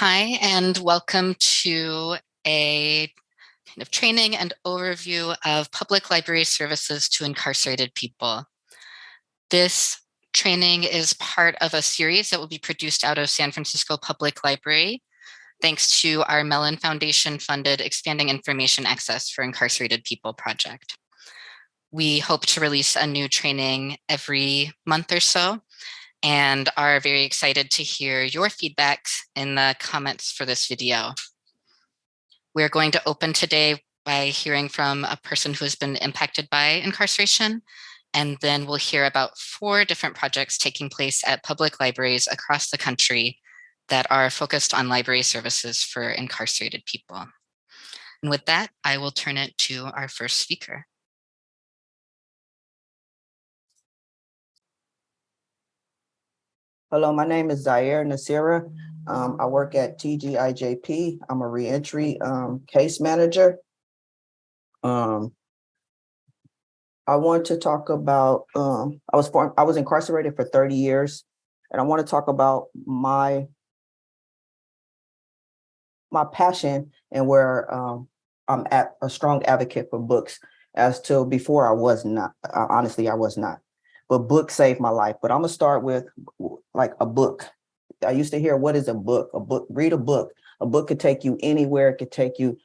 Hi, and welcome to a kind of training and overview of public library services to incarcerated people. This training is part of a series that will be produced out of San Francisco Public Library, thanks to our Mellon Foundation funded Expanding Information Access for Incarcerated People project. We hope to release a new training every month or so, and are very excited to hear your feedback in the comments for this video. We're going to open today by hearing from a person who has been impacted by incarceration, and then we'll hear about four different projects taking place at public libraries across the country that are focused on library services for incarcerated people. And with that, I will turn it to our first speaker. Hello, my name is Zaire Nasira. Um, I work at TGIJP. I'm a reentry um, case manager. Um, I want to talk about, um, I was I was incarcerated for 30 years, and I want to talk about my my passion and where um, I'm at a strong advocate for books as to before I was not, uh, honestly, I was not but books saved my life. But I'm gonna start with like a book. I used to hear, what is a book? A book, read a book. A book could take you anywhere. It could take you,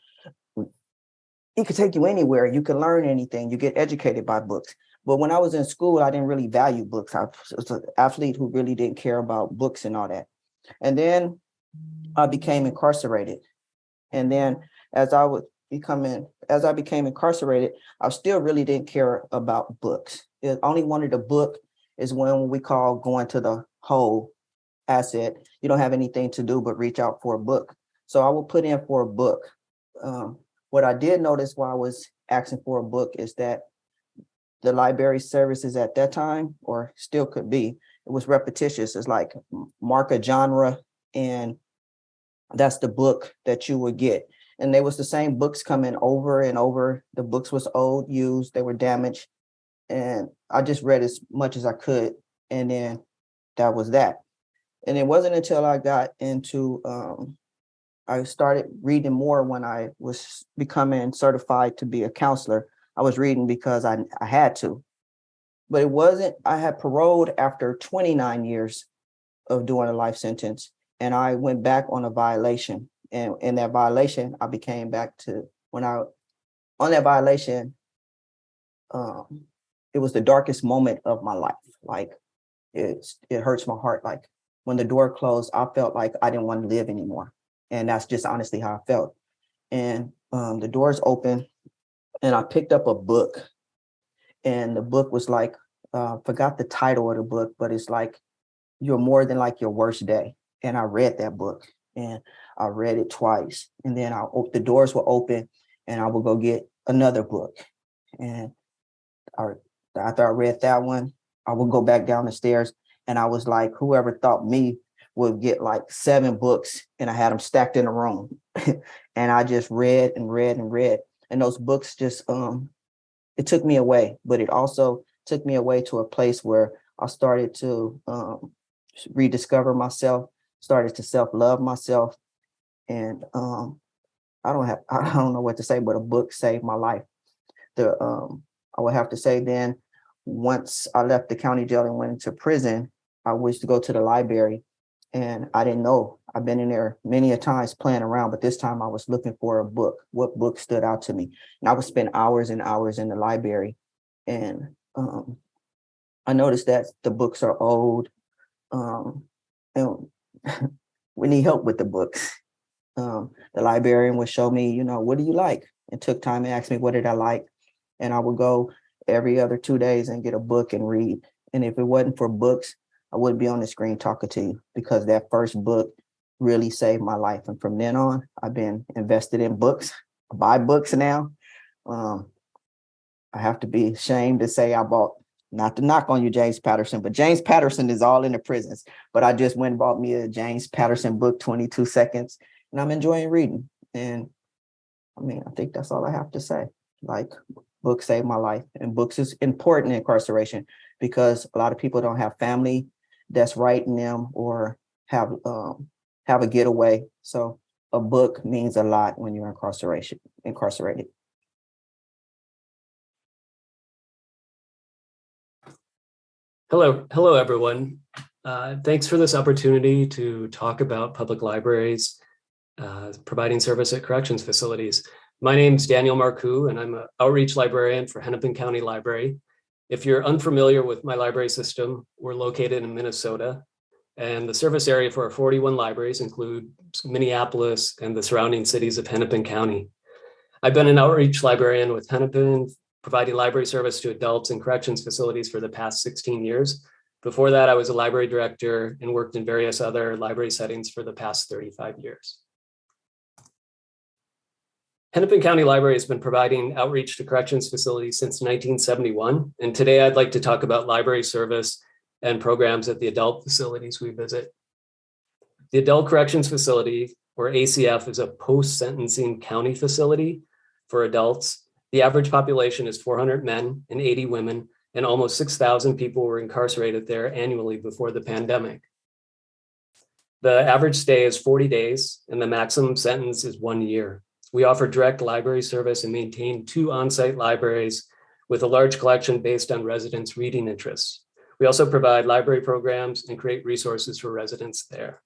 it could take you anywhere. You can learn anything. You get educated by books. But when I was in school, I didn't really value books. I was an athlete who really didn't care about books and all that. And then I became incarcerated. And then as I was becoming, as I became incarcerated, I still really didn't care about books it only wanted a book is when we call going to the whole asset. You don't have anything to do but reach out for a book. So I will put in for a book. Um, what I did notice while I was asking for a book is that the library services at that time, or still could be, it was repetitious. It's like mark a genre and that's the book that you would get. And there was the same books coming over and over. The books was old, used, they were damaged and I just read as much as I could. And then that was that. And it wasn't until I got into, um, I started reading more when I was becoming certified to be a counselor. I was reading because I, I had to, but it wasn't, I had paroled after 29 years of doing a life sentence. And I went back on a violation. And in that violation, I became back to when I, on that violation, um, it was the darkest moment of my life. Like it's, it hurts my heart. Like when the door closed, I felt like I didn't want to live anymore. And that's just honestly how I felt. And um, the doors open and I picked up a book and the book was like, uh, forgot the title of the book, but it's like, you're more than like your worst day. And I read that book and I read it twice. And then I the doors were open and I would go get another book. And I after I read that one, I would go back down the stairs and I was like, whoever thought me would get like seven books and I had them stacked in a room. and I just read and read and read. And those books just, um, it took me away, but it also took me away to a place where I started to um, rediscover myself, started to self-love myself. And um, I don't have, I don't know what to say, but a book saved my life. The um, I would have to say then, once I left the county jail and went into prison, I wished to go to the library and I didn't know. I've been in there many a times playing around, but this time I was looking for a book. What book stood out to me? And I would spend hours and hours in the library. And um, I noticed that the books are old um, and we need help with the books. Um, the librarian would show me, you know, what do you like? And took time and asked me, what did I like? and I would go every other two days and get a book and read. And if it wasn't for books, I wouldn't be on the screen talking to you because that first book really saved my life. And from then on, I've been invested in books. I buy books now. Um, I have to be ashamed to say I bought, not to knock on you, James Patterson, but James Patterson is all in the prisons. But I just went and bought me a James Patterson book, 22 seconds, and I'm enjoying reading. And I mean, I think that's all I have to say. Like books saved my life and books is important in incarceration because a lot of people don't have family that's writing them or have um, have a getaway. So a book means a lot when you're incarceration, incarcerated. Hello, hello everyone. Uh, thanks for this opportunity to talk about public libraries uh, providing service at corrections facilities. My name is Daniel Marcoux and I'm an outreach librarian for Hennepin County Library. If you're unfamiliar with my library system, we're located in Minnesota and the service area for our 41 libraries include Minneapolis and the surrounding cities of Hennepin County. I've been an outreach librarian with Hennepin, providing library service to adults and corrections facilities for the past 16 years. Before that, I was a library director and worked in various other library settings for the past 35 years. Hennepin County Library has been providing outreach to corrections facilities since 1971. And today I'd like to talk about library service and programs at the adult facilities we visit. The Adult Corrections Facility, or ACF, is a post-sentencing county facility for adults. The average population is 400 men and 80 women, and almost 6,000 people were incarcerated there annually before the pandemic. The average stay is 40 days, and the maximum sentence is one year. We offer direct library service and maintain two on-site libraries with a large collection based on residents' reading interests. We also provide library programs and create resources for residents there.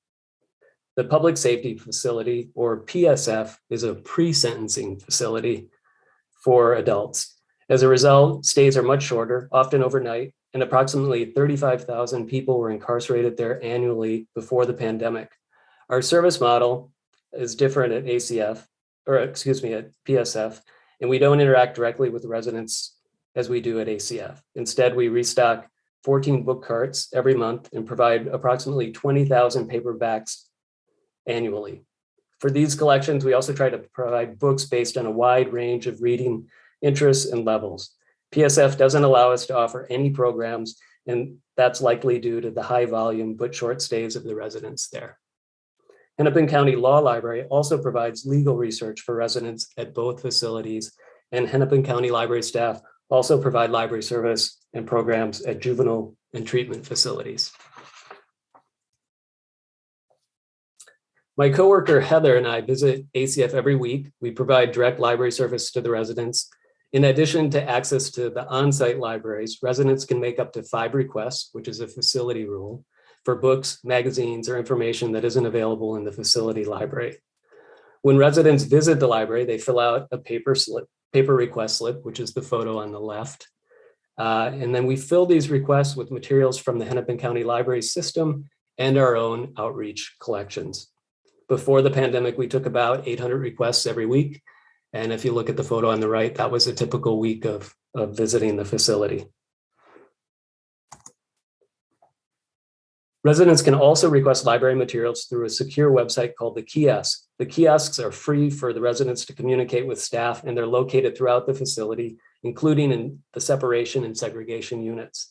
The Public Safety Facility, or PSF, is a pre-sentencing facility for adults. As a result, stays are much shorter, often overnight, and approximately 35,000 people were incarcerated there annually before the pandemic. Our service model is different at ACF, or excuse me, at PSF, and we don't interact directly with residents as we do at ACF. Instead, we restock 14 book carts every month and provide approximately 20,000 paperbacks annually. For these collections, we also try to provide books based on a wide range of reading interests and levels. PSF doesn't allow us to offer any programs, and that's likely due to the high volume but short stays of the residents there. Hennepin County Law Library also provides legal research for residents at both facilities, and Hennepin County Library staff also provide library service and programs at juvenile and treatment facilities. My coworker Heather and I visit ACF every week. We provide direct library service to the residents. In addition to access to the on-site libraries, residents can make up to five requests, which is a facility rule, for books, magazines, or information that isn't available in the facility library. When residents visit the library, they fill out a paper slip paper request slip, which is the photo on the left. Uh, and then we fill these requests with materials from the Hennepin County Library System and our own outreach collections. Before the pandemic, we took about 800 requests every week. And if you look at the photo on the right, that was a typical week of, of visiting the facility. Residents can also request library materials through a secure website called the kiosk. The kiosks are free for the residents to communicate with staff and they're located throughout the facility, including in the separation and segregation units.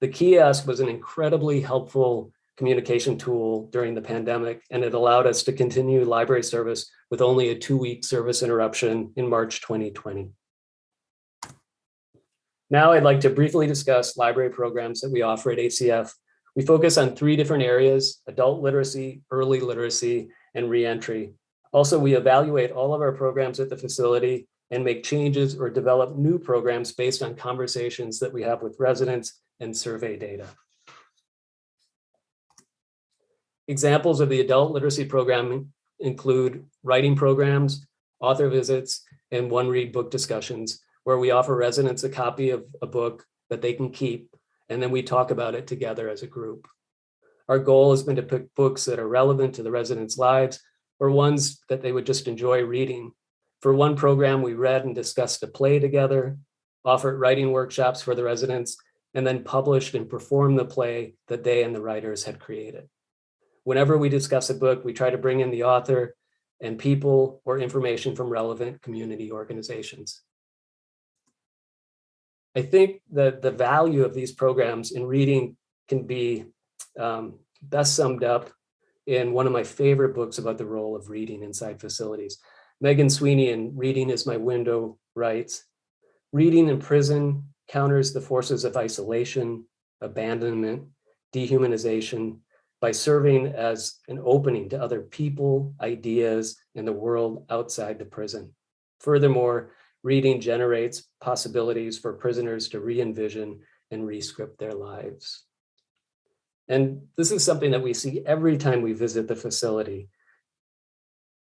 The kiosk was an incredibly helpful communication tool during the pandemic, and it allowed us to continue library service with only a two-week service interruption in March 2020. Now I'd like to briefly discuss library programs that we offer at ACF we focus on three different areas, adult literacy, early literacy, and reentry. Also, we evaluate all of our programs at the facility and make changes or develop new programs based on conversations that we have with residents and survey data. Examples of the adult literacy program include writing programs, author visits, and one read book discussions, where we offer residents a copy of a book that they can keep and then we talk about it together as a group. Our goal has been to pick books that are relevant to the residents' lives or ones that they would just enjoy reading. For one program, we read and discussed a play together, offered writing workshops for the residents, and then published and performed the play that they and the writers had created. Whenever we discuss a book, we try to bring in the author and people or information from relevant community organizations. I think that the value of these programs in reading can be um, best summed up in one of my favorite books about the role of reading inside facilities. Megan Sweeney in Reading is My Window writes, reading in prison counters the forces of isolation, abandonment, dehumanization by serving as an opening to other people, ideas, and the world outside the prison. Furthermore, reading generates possibilities for prisoners to re-envision and re-script their lives. And this is something that we see every time we visit the facility.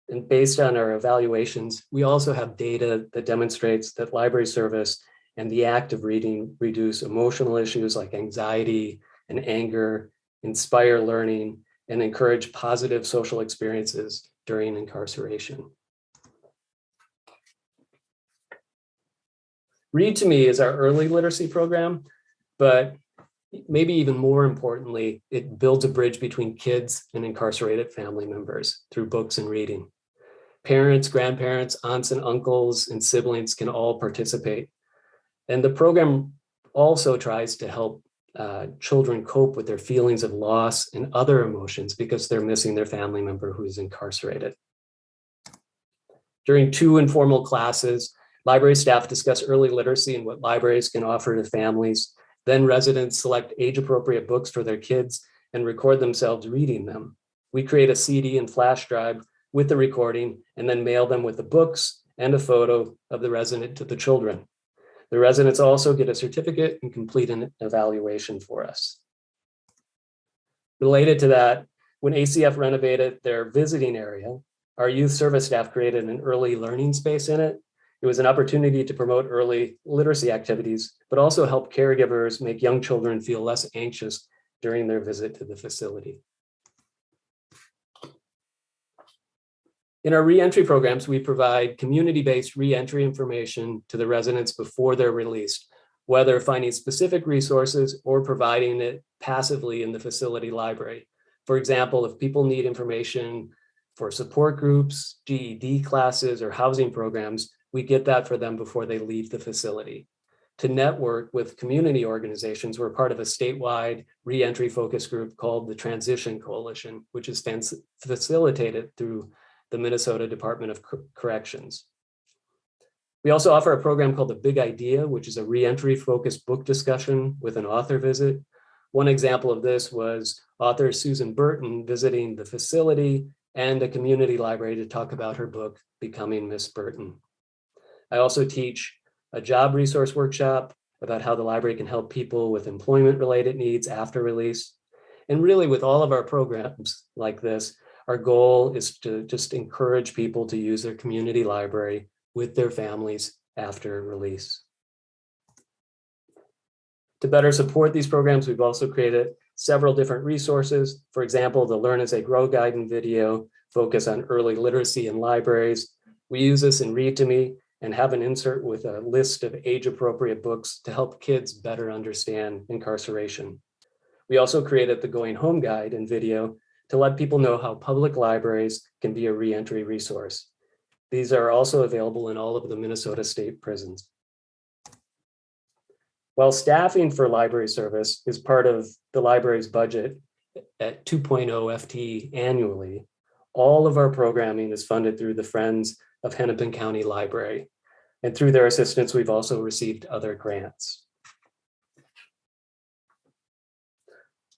And based on our evaluations, we also have data that demonstrates that library service and the act of reading reduce emotional issues like anxiety and anger, inspire learning, and encourage positive social experiences during incarceration. Read to Me is our early literacy program, but maybe even more importantly, it builds a bridge between kids and incarcerated family members through books and reading. Parents, grandparents, aunts and uncles, and siblings can all participate. And the program also tries to help uh, children cope with their feelings of loss and other emotions because they're missing their family member who is incarcerated. During two informal classes, library staff discuss early literacy and what libraries can offer to families. Then residents select age-appropriate books for their kids and record themselves reading them. We create a CD and flash drive with the recording and then mail them with the books and a photo of the resident to the children. The residents also get a certificate and complete an evaluation for us. Related to that, when ACF renovated their visiting area, our youth service staff created an early learning space in it. It was an opportunity to promote early literacy activities, but also help caregivers make young children feel less anxious during their visit to the facility. In our reentry programs, we provide community-based reentry information to the residents before they're released, whether finding specific resources or providing it passively in the facility library. For example, if people need information for support groups, GED classes, or housing programs, we get that for them before they leave the facility. To network with community organizations, we're part of a statewide reentry focus group called the Transition Coalition, which is facilitated through the Minnesota Department of Corrections. We also offer a program called The Big Idea, which is a reentry focused book discussion with an author visit. One example of this was author Susan Burton visiting the facility and a community library to talk about her book, Becoming Miss Burton. I also teach a job resource workshop about how the library can help people with employment related needs after release. And really with all of our programs like this, our goal is to just encourage people to use their community library with their families after release. To better support these programs, we've also created several different resources. For example, the Learn as They Grow guide and video focus on early literacy in libraries. We use this in Read to Me and have an insert with a list of age appropriate books to help kids better understand incarceration. We also created the Going Home guide and video to let people know how public libraries can be a reentry resource. These are also available in all of the Minnesota state prisons. While staffing for library service is part of the library's budget at 2.0 FTE annually, all of our programming is funded through the Friends of Hennepin County Library. And through their assistance, we've also received other grants.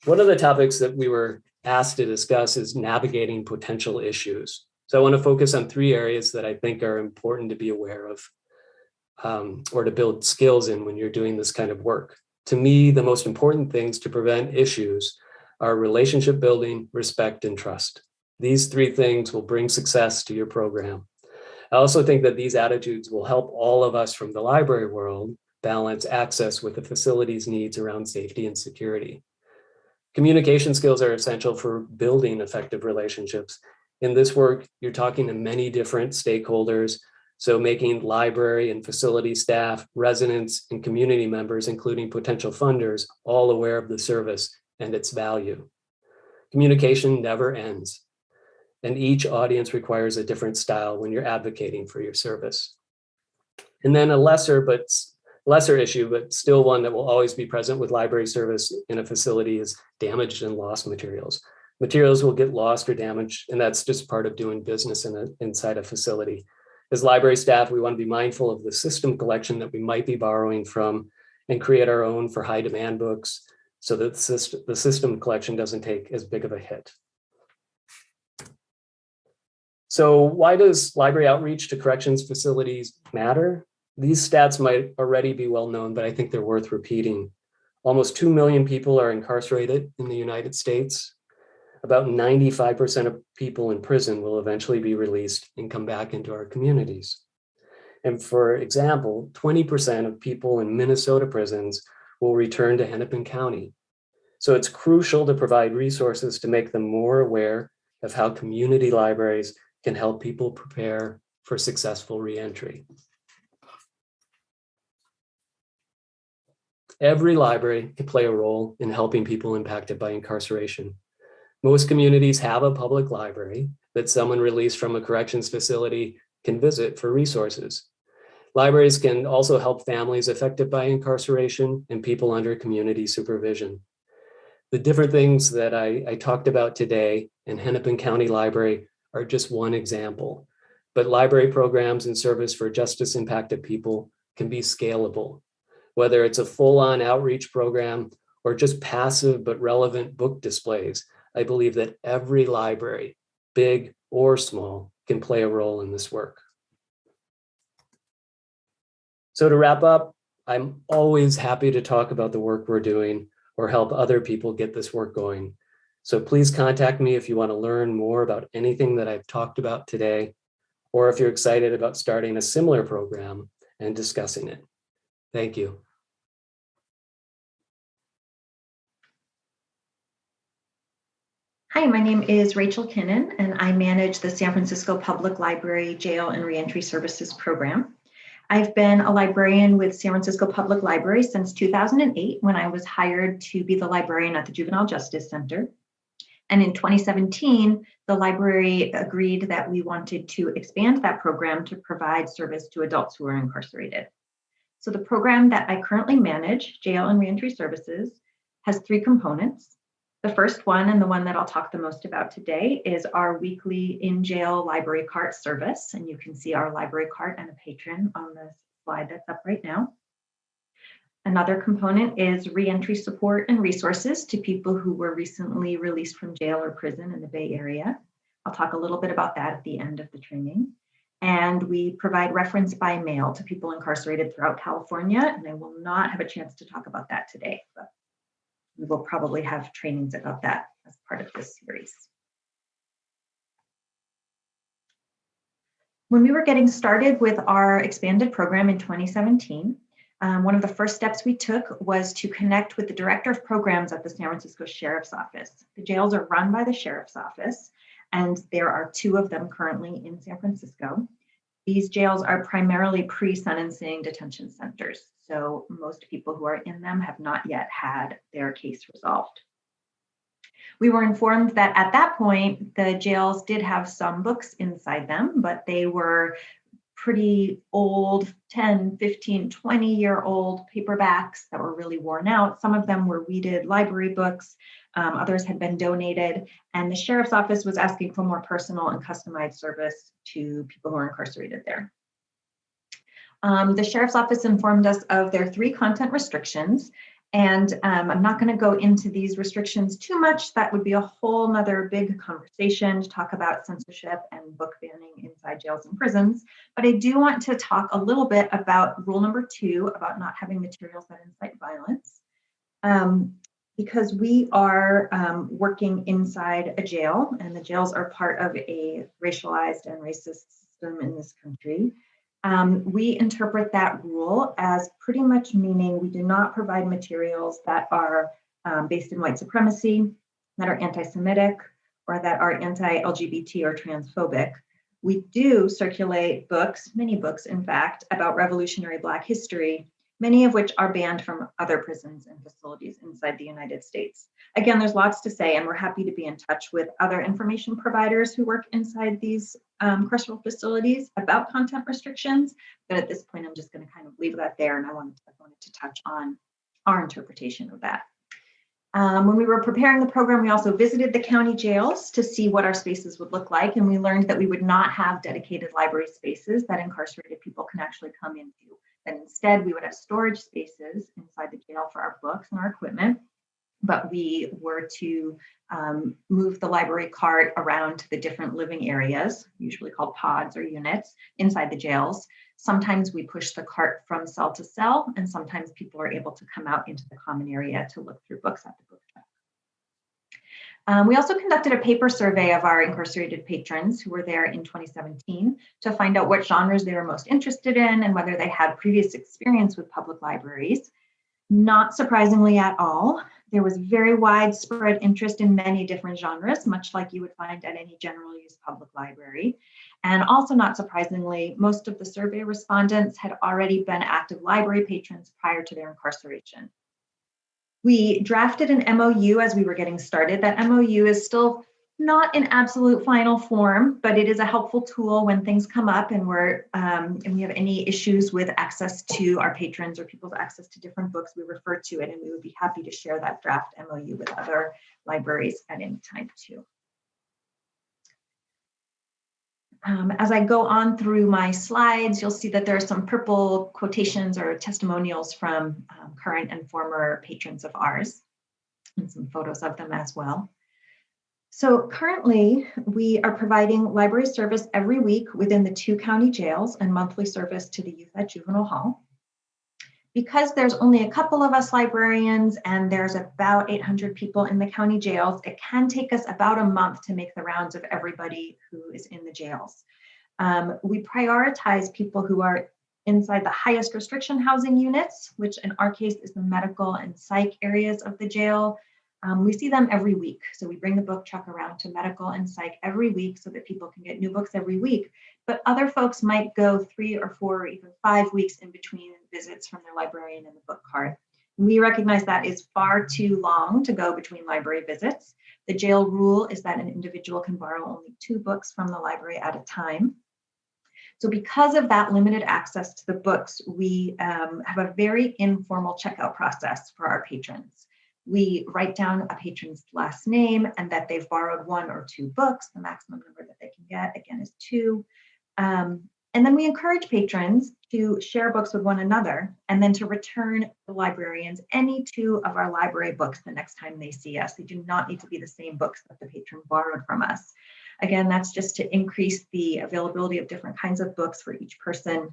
One of the topics that we were asked to discuss is navigating potential issues. So I want to focus on three areas that I think are important to be aware of um, or to build skills in when you're doing this kind of work. To me, the most important things to prevent issues are relationship building, respect, and trust. These three things will bring success to your program. I also think that these attitudes will help all of us from the library world balance access with the facility's needs around safety and security. Communication skills are essential for building effective relationships. In this work, you're talking to many different stakeholders, so making library and facility staff, residents, and community members, including potential funders, all aware of the service and its value. Communication never ends, and each audience requires a different style when you're advocating for your service. And then a lesser but lesser issue, but still one that will always be present with library service in a facility is damaged and lost materials. Materials will get lost or damaged, and that's just part of doing business in a, inside a facility. As library staff, we want to be mindful of the system collection that we might be borrowing from and create our own for high demand books. so that the system, the system collection doesn't take as big of a hit. So why does library outreach to corrections facilities matter? These stats might already be well known, but I think they're worth repeating. Almost 2 million people are incarcerated in the United States. About 95% of people in prison will eventually be released and come back into our communities. And for example, 20% of people in Minnesota prisons will return to Hennepin County. So it's crucial to provide resources to make them more aware of how community libraries can help people prepare for successful reentry. Every library can play a role in helping people impacted by incarceration. Most communities have a public library that someone released from a corrections facility can visit for resources. Libraries can also help families affected by incarceration and people under community supervision. The different things that I, I talked about today in Hennepin County Library are just one example, but library programs and service for justice impacted people can be scalable whether it's a full-on outreach program or just passive but relevant book displays. I believe that every library, big or small, can play a role in this work. So to wrap up, I'm always happy to talk about the work we're doing or help other people get this work going. So please contact me if you want to learn more about anything that I've talked about today, or if you're excited about starting a similar program and discussing it. Thank you. Hi, my name is Rachel Kinnan, and I manage the San Francisco Public Library Jail and Reentry Services Program. I've been a librarian with San Francisco Public Library since 2008 when I was hired to be the librarian at the Juvenile Justice Center. And in 2017, the library agreed that we wanted to expand that program to provide service to adults who are incarcerated. So the program that I currently manage, Jail and Reentry Services, has three components. The first one, and the one that I'll talk the most about today, is our weekly in-jail library cart service. And you can see our library cart and a patron on the slide that's up right now. Another component is reentry support and resources to people who were recently released from jail or prison in the Bay Area. I'll talk a little bit about that at the end of the training. And we provide reference by mail to people incarcerated throughout California, and I will not have a chance to talk about that today, but we will probably have trainings about that as part of this series. When we were getting started with our expanded program in 2017, um, one of the first steps we took was to connect with the director of programs at the San Francisco Sheriff's Office. The jails are run by the Sheriff's Office, and there are two of them currently in San Francisco. These jails are primarily pre-sentencing detention centers. So most people who are in them have not yet had their case resolved. We were informed that at that point, the jails did have some books inside them, but they were pretty old 10 15 20 year old paperbacks that were really worn out. Some of them were weeded library books um, others had been donated and the sheriff's office was asking for more personal and customized service to people who are incarcerated there. Um, the sheriff's office informed us of their three content restrictions and um, I'm not going to go into these restrictions too much. That would be a whole nother big conversation to talk about censorship and book banning inside jails and prisons. But I do want to talk a little bit about rule number two about not having materials that incite violence. Um, because we are um, working inside a jail and the jails are part of a racialized and racist system in this country. Um, we interpret that rule as pretty much meaning we do not provide materials that are um, based in white supremacy, that are anti-Semitic, or that are anti-LGBT or transphobic. We do circulate books, many books in fact, about revolutionary Black history many of which are banned from other prisons and facilities inside the United States. Again, there's lots to say, and we're happy to be in touch with other information providers who work inside these um, carceral facilities about content restrictions. But at this point, I'm just going to kind of leave that there, and I wanted to, I wanted to touch on our interpretation of that. Um, when we were preparing the program, we also visited the county jails to see what our spaces would look like, and we learned that we would not have dedicated library spaces that incarcerated people can actually come into. And instead, we would have storage spaces inside the jail for our books and our equipment. but we were to um, move the library cart around to the different living areas, usually called pods or units, inside the jails. Sometimes we push the cart from cell to cell, and sometimes people are able to come out into the common area to look through books at the book. Um, we also conducted a paper survey of our incarcerated patrons who were there in 2017 to find out what genres they were most interested in and whether they had previous experience with public libraries. Not surprisingly at all, there was very widespread interest in many different genres, much like you would find at any general use public library. And also not surprisingly, most of the survey respondents had already been active library patrons prior to their incarceration. We drafted an MOU as we were getting started. That MOU is still not in absolute final form, but it is a helpful tool when things come up and we're um, and we have any issues with access to our patrons or people's access to different books, we refer to it and we would be happy to share that draft MOU with other libraries at any time too. Um, as I go on through my slides, you'll see that there are some purple quotations or testimonials from um, current and former patrons of ours, and some photos of them as well. So currently, we are providing library service every week within the two county jails and monthly service to the youth at Juvenile Hall because there's only a couple of us librarians and there's about 800 people in the county jails, it can take us about a month to make the rounds of everybody who is in the jails. Um, we prioritize people who are inside the highest restriction housing units, which in our case is the medical and psych areas of the jail. Um, we see them every week. So we bring the book truck around to medical and psych every week so that people can get new books every week. But other folks might go three or four or even five weeks in between visits from their librarian and the book cart. We recognize that is far too long to go between library visits. The jail rule is that an individual can borrow only two books from the library at a time. So because of that limited access to the books, we um, have a very informal checkout process for our patrons we write down a patron's last name and that they've borrowed one or two books. The maximum number that they can get, again, is two. Um, and then we encourage patrons to share books with one another and then to return the librarians any two of our library books the next time they see us. They do not need to be the same books that the patron borrowed from us. Again, that's just to increase the availability of different kinds of books for each person.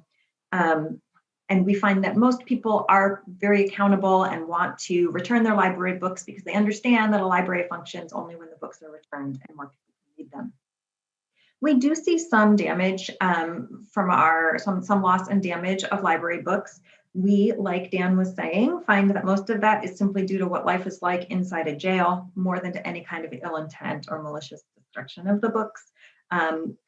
Um, and we find that most people are very accountable and want to return their library books because they understand that a library functions only when the books are returned and more people can read them. We do see some damage um, from our, some, some loss and damage of library books. We, like Dan was saying, find that most of that is simply due to what life is like inside a jail more than to any kind of ill intent or malicious destruction of the books. Um,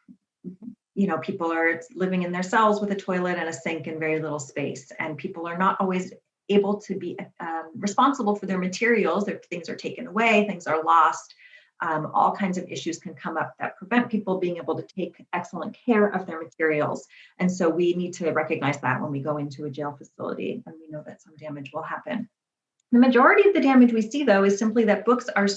you know, people are living in their cells with a toilet and a sink and very little space, and people are not always able to be um, responsible for their materials. If things are taken away, things are lost. Um, all kinds of issues can come up that prevent people being able to take excellent care of their materials. And so we need to recognize that when we go into a jail facility and we know that some damage will happen. The majority of the damage we see though is simply that books are,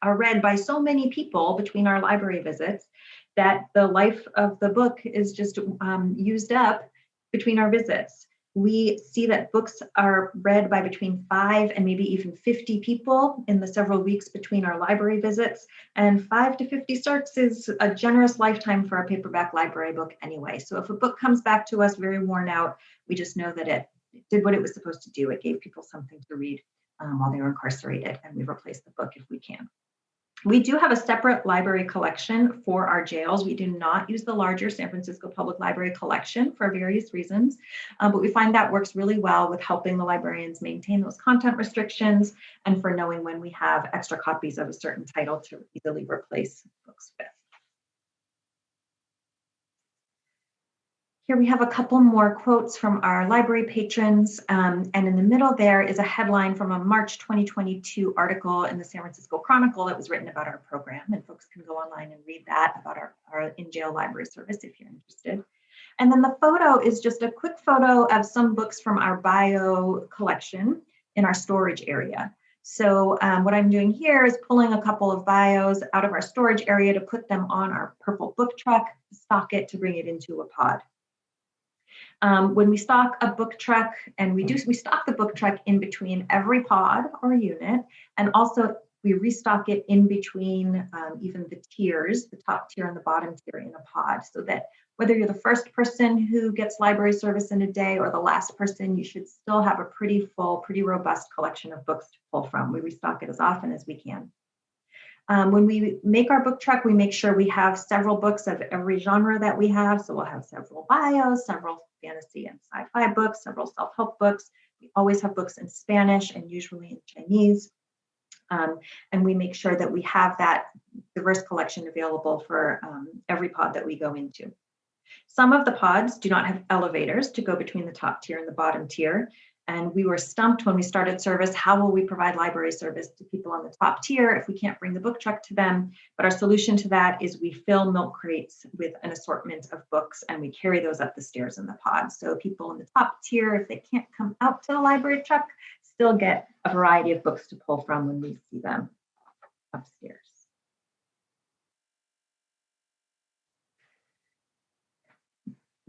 are read by so many people between our library visits that the life of the book is just um, used up between our visits. We see that books are read by between five and maybe even 50 people in the several weeks between our library visits. And five to 50 starts is a generous lifetime for a paperback library book anyway. So if a book comes back to us very worn out, we just know that it did what it was supposed to do. It gave people something to read um, while they were incarcerated, and we replace the book if we can. We do have a separate library collection for our jails. We do not use the larger San Francisco Public Library collection for various reasons, um, but we find that works really well with helping the librarians maintain those content restrictions and for knowing when we have extra copies of a certain title to easily replace books with. Here we have a couple more quotes from our library patrons. Um, and in the middle there is a headline from a March 2022 article in the San Francisco Chronicle that was written about our program. And folks can go online and read that about our, our in-jail library service if you're interested. And then the photo is just a quick photo of some books from our bio collection in our storage area. So um, what I'm doing here is pulling a couple of bios out of our storage area to put them on our purple book truck, stock it to bring it into a pod. Um, when we stock a book truck, and we do, we stock the book truck in between every pod or unit, and also we restock it in between um, even the tiers, the top tier and the bottom tier in a pod, so that whether you're the first person who gets library service in a day or the last person, you should still have a pretty full, pretty robust collection of books to pull from. We restock it as often as we can. Um, when we make our book truck, we make sure we have several books of every genre that we have. So we'll have several bios, several fantasy and sci-fi books, several self-help books. We always have books in Spanish and usually in Chinese. Um, and we make sure that we have that diverse collection available for um, every pod that we go into. Some of the pods do not have elevators to go between the top tier and the bottom tier. And we were stumped when we started service. How will we provide library service to people on the top tier if we can't bring the book truck to them? But our solution to that is we fill milk crates with an assortment of books and we carry those up the stairs in the pod. So people in the top tier, if they can't come out to the library truck, still get a variety of books to pull from when we see them upstairs.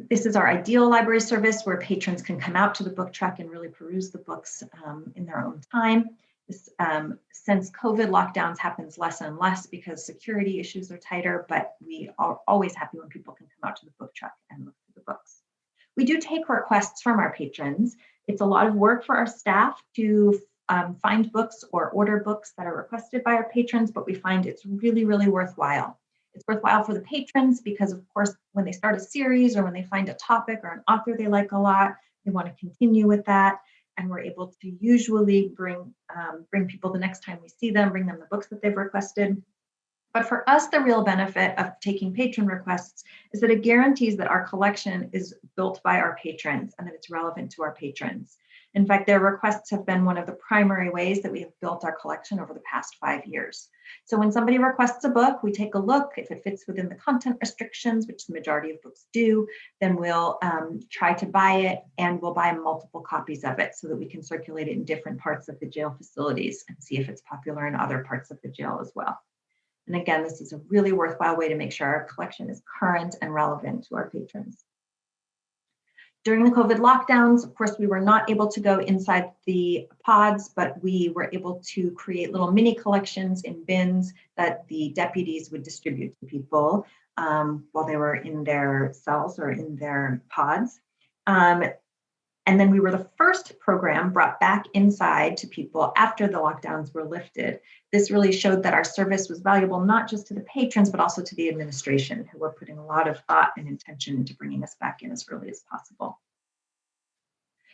This is our ideal library service where patrons can come out to the book truck and really peruse the books um, in their own time. This, um, since COVID lockdowns happens less and less because security issues are tighter, but we are always happy when people can come out to the book truck and look through the books. We do take requests from our patrons. It's a lot of work for our staff to um, find books or order books that are requested by our patrons, but we find it's really, really worthwhile. It's worthwhile for the patrons because, of course, when they start a series or when they find a topic or an author they like a lot, they want to continue with that. And we're able to usually bring um, bring people the next time we see them, bring them the books that they've requested. But for us, the real benefit of taking patron requests is that it guarantees that our collection is built by our patrons and that it's relevant to our patrons. In fact, their requests have been one of the primary ways that we have built our collection over the past five years. So when somebody requests a book, we take a look. If it fits within the content restrictions, which the majority of books do, then we'll um, try to buy it and we'll buy multiple copies of it so that we can circulate it in different parts of the jail facilities and see if it's popular in other parts of the jail as well. And again, this is a really worthwhile way to make sure our collection is current and relevant to our patrons. During the COVID lockdowns, of course, we were not able to go inside the pods, but we were able to create little mini collections in bins that the deputies would distribute to people um, while they were in their cells or in their pods. Um, and then we were the first program brought back inside to people after the lockdowns were lifted. This really showed that our service was valuable not just to the patrons, but also to the administration, who were putting a lot of thought and intention into bringing us back in as early as possible.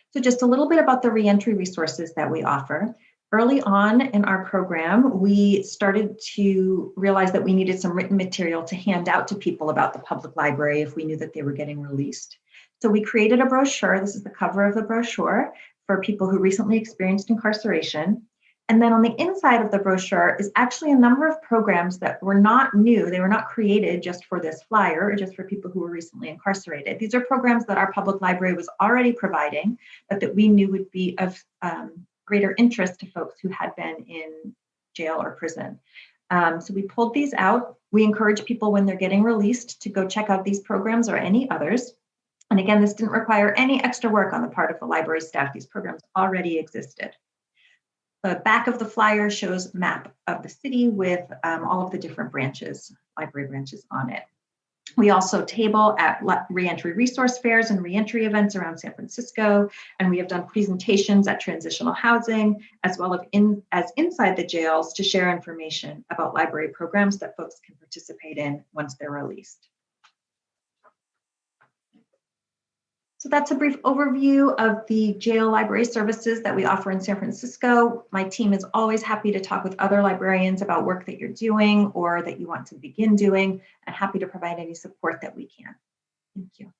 So just a little bit about the reentry resources that we offer. Early on in our program, we started to realize that we needed some written material to hand out to people about the public library if we knew that they were getting released. So we created a brochure. This is the cover of the brochure for people who recently experienced incarceration. And then on the inside of the brochure is actually a number of programs that were not new. They were not created just for this flyer or just for people who were recently incarcerated. These are programs that our public library was already providing, but that we knew would be of um, greater interest to folks who had been in jail or prison. Um, so we pulled these out. We encourage people when they're getting released to go check out these programs or any others. And again, this didn't require any extra work on the part of the library staff. These programs already existed. The back of the flyer shows map of the city with um, all of the different branches, library branches on it. We also table at reentry resource fairs and reentry events around San Francisco, and we have done presentations at transitional housing, as well as, in, as inside the jails to share information about library programs that folks can participate in once they're released. So that's a brief overview of the jail library services that we offer in San Francisco. My team is always happy to talk with other librarians about work that you're doing or that you want to begin doing, and happy to provide any support that we can. Thank you.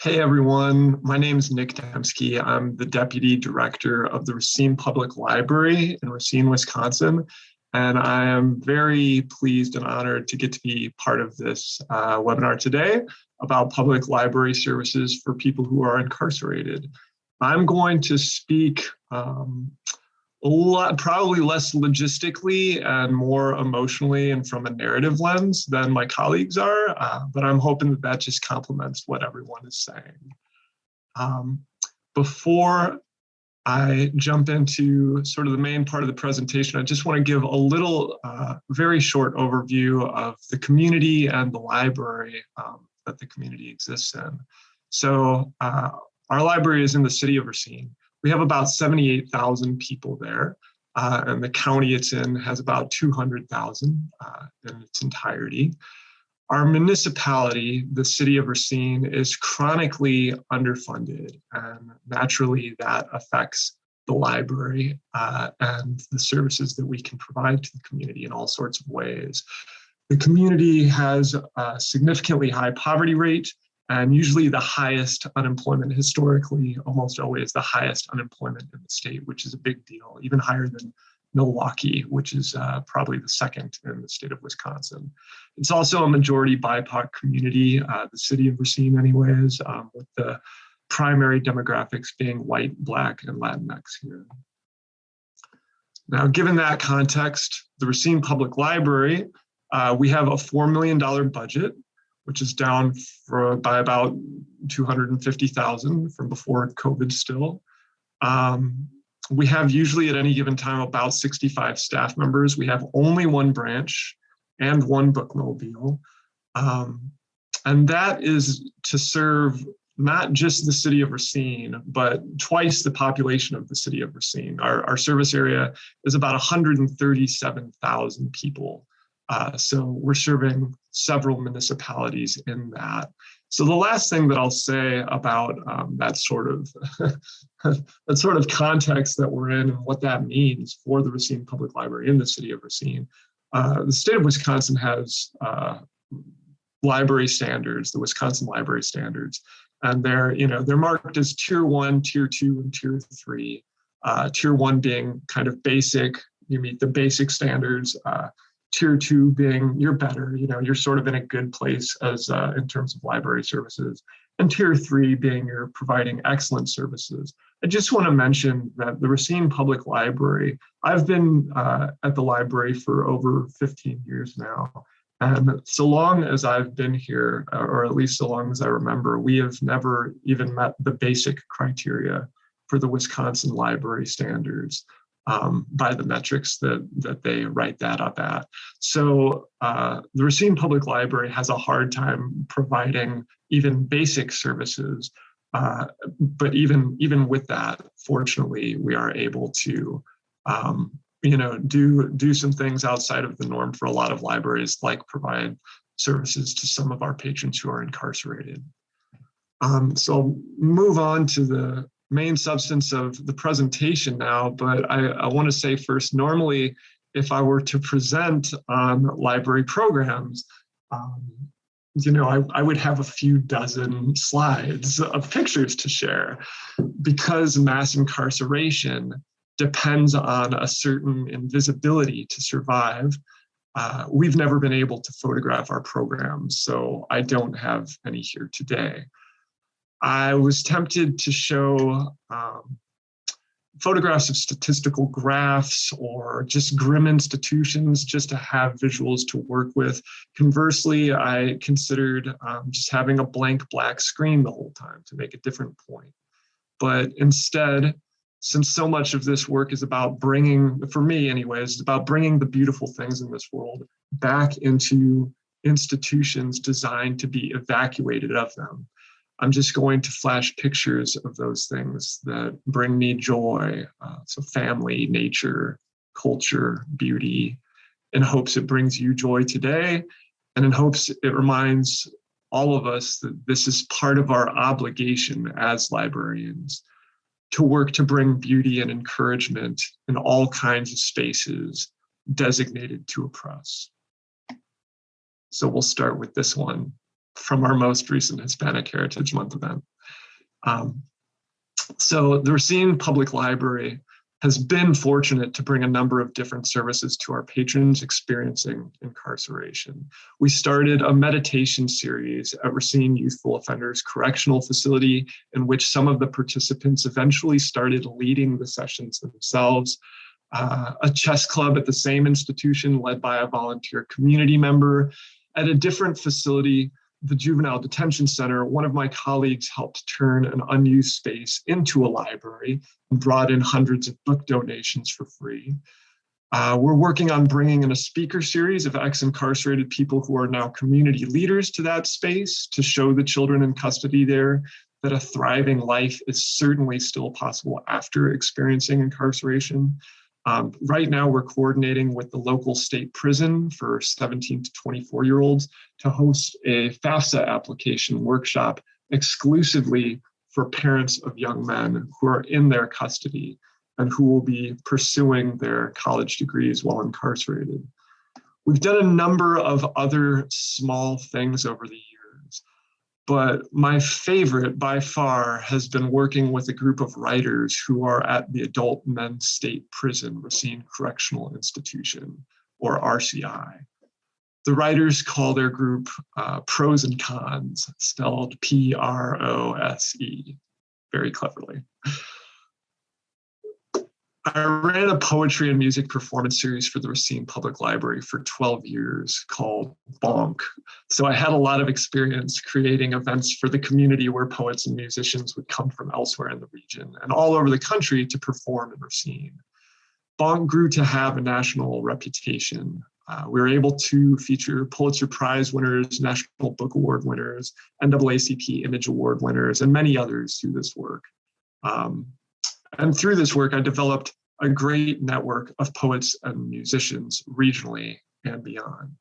Hey everyone, my name is Nick Demske. I'm the Deputy Director of the Racine Public Library in Racine, Wisconsin. And I am very pleased and honored to get to be part of this uh, webinar today about public library services for people who are incarcerated. I'm going to speak um, a lot, probably less logistically and more emotionally and from a narrative lens than my colleagues are, uh, but I'm hoping that that just complements what everyone is saying. Um, before I jump into sort of the main part of the presentation, I just want to give a little, uh, very short overview of the community and the library um, that the community exists in. So uh, our library is in the city of Racine. We have about 78,000 people there, uh, and the county it's in has about 200,000 uh, in its entirety. Our municipality, the city of Racine, is chronically underfunded, and naturally that affects the library uh, and the services that we can provide to the community in all sorts of ways. The community has a significantly high poverty rate, and usually the highest unemployment historically, almost always the highest unemployment in the state, which is a big deal, even higher than Milwaukee, which is uh, probably the second in the state of Wisconsin. It's also a majority BIPOC community, uh, the city of Racine anyways, um, with the primary demographics being white, black, and Latinx here. Now, given that context, the Racine Public Library, uh, we have a $4 million budget which is down for, by about 250,000 from before COVID still. Um, we have usually at any given time about 65 staff members. We have only one branch and one bookmobile. Um, and that is to serve not just the city of Racine, but twice the population of the city of Racine. Our, our service area is about 137,000 people. Uh, so we're serving several municipalities in that. So the last thing that I'll say about um, that sort of that sort of context that we're in and what that means for the Racine Public Library in the city of Racine, uh, the state of Wisconsin has uh, library standards, the Wisconsin library standards, and they're you know they're marked as tier one, tier two, and tier three. Uh, tier one being kind of basic, you meet the basic standards. Tier two being you're better, you know, you're sort of in a good place as uh, in terms of library services, and tier three being you're providing excellent services. I just want to mention that the Racine Public Library, I've been uh, at the library for over 15 years now. And so long as I've been here, or at least so long as I remember, we have never even met the basic criteria for the Wisconsin library standards um, by the metrics that, that they write that up at. So uh, the Racine Public Library has a hard time providing even basic services. Uh, but even, even with that, fortunately, we are able to um, you know, do, do some things outside of the norm for a lot of libraries, like provide services to some of our patrons who are incarcerated. Um, so I'll move on to the main substance of the presentation now, but I, I want to say first, normally, if I were to present on library programs, um, you know, I, I would have a few dozen slides of pictures to share because mass incarceration depends on a certain invisibility to survive. Uh, we've never been able to photograph our programs, so I don't have any here today. I was tempted to show um, photographs of statistical graphs or just grim institutions just to have visuals to work with. Conversely, I considered um, just having a blank black screen the whole time to make a different point. But instead, since so much of this work is about bringing, for me anyways, it's about bringing the beautiful things in this world back into institutions designed to be evacuated of them. I'm just going to flash pictures of those things that bring me joy. Uh, so family, nature, culture, beauty, in hopes it brings you joy today, and in hopes it reminds all of us that this is part of our obligation as librarians to work to bring beauty and encouragement in all kinds of spaces designated to oppress. So we'll start with this one from our most recent Hispanic Heritage Month event. Um, so the Racine Public Library has been fortunate to bring a number of different services to our patrons experiencing incarceration. We started a meditation series at Racine Youthful Offenders Correctional Facility in which some of the participants eventually started leading the sessions themselves. uh, a chess club at the same institution led by a volunteer community member. At a different facility, the Juvenile Detention Center, one of my colleagues helped turn an unused space into a library and brought in hundreds of book donations for free. Uh, we're working on bringing in a speaker series of ex-incarcerated people who are now community leaders to that space to show the children in custody there that a thriving life is certainly still possible after experiencing incarceration. Um, right now, we're coordinating with the local state prison for 17 to 24 year olds to host a FAFSA application workshop exclusively for parents of young men who are in their custody and who will be pursuing their college degrees while incarcerated. We've done a number of other small things over the but my favorite by far has been working with a group of writers who are at the Adult Men's State Prison, Racine Correctional Institution, or RCI. The writers call their group uh, Prose and Cons, spelled P R O S E, very cleverly. I ran a poetry and music performance series for the Racine Public Library for 12 years called Bonk. So I had a lot of experience creating events for the community where poets and musicians would come from elsewhere in the region and all over the country to perform in Racine. Bonk grew to have a national reputation. Uh, we were able to feature Pulitzer Prize winners, National Book Award winners, NAACP Image Award winners, and many others through this work. Um, and through this work, I developed a great network of poets and musicians regionally and beyond.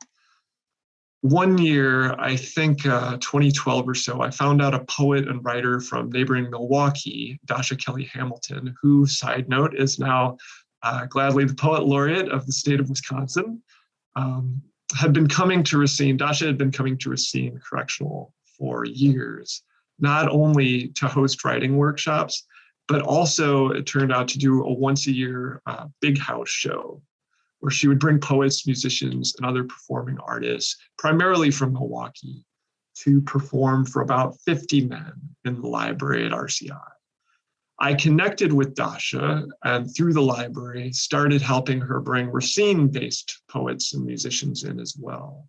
One year, I think uh, 2012 or so, I found out a poet and writer from neighboring Milwaukee, Dasha Kelly Hamilton, who, side note, is now uh, gladly the poet laureate of the state of Wisconsin, um, had been coming to Racine. Dasha had been coming to Racine Correctional for years, not only to host writing workshops, but also it turned out to do a once a year uh, big house show where she would bring poets, musicians, and other performing artists, primarily from Milwaukee, to perform for about 50 men in the library at RCI. I connected with Dasha and through the library started helping her bring Racine based poets and musicians in as well.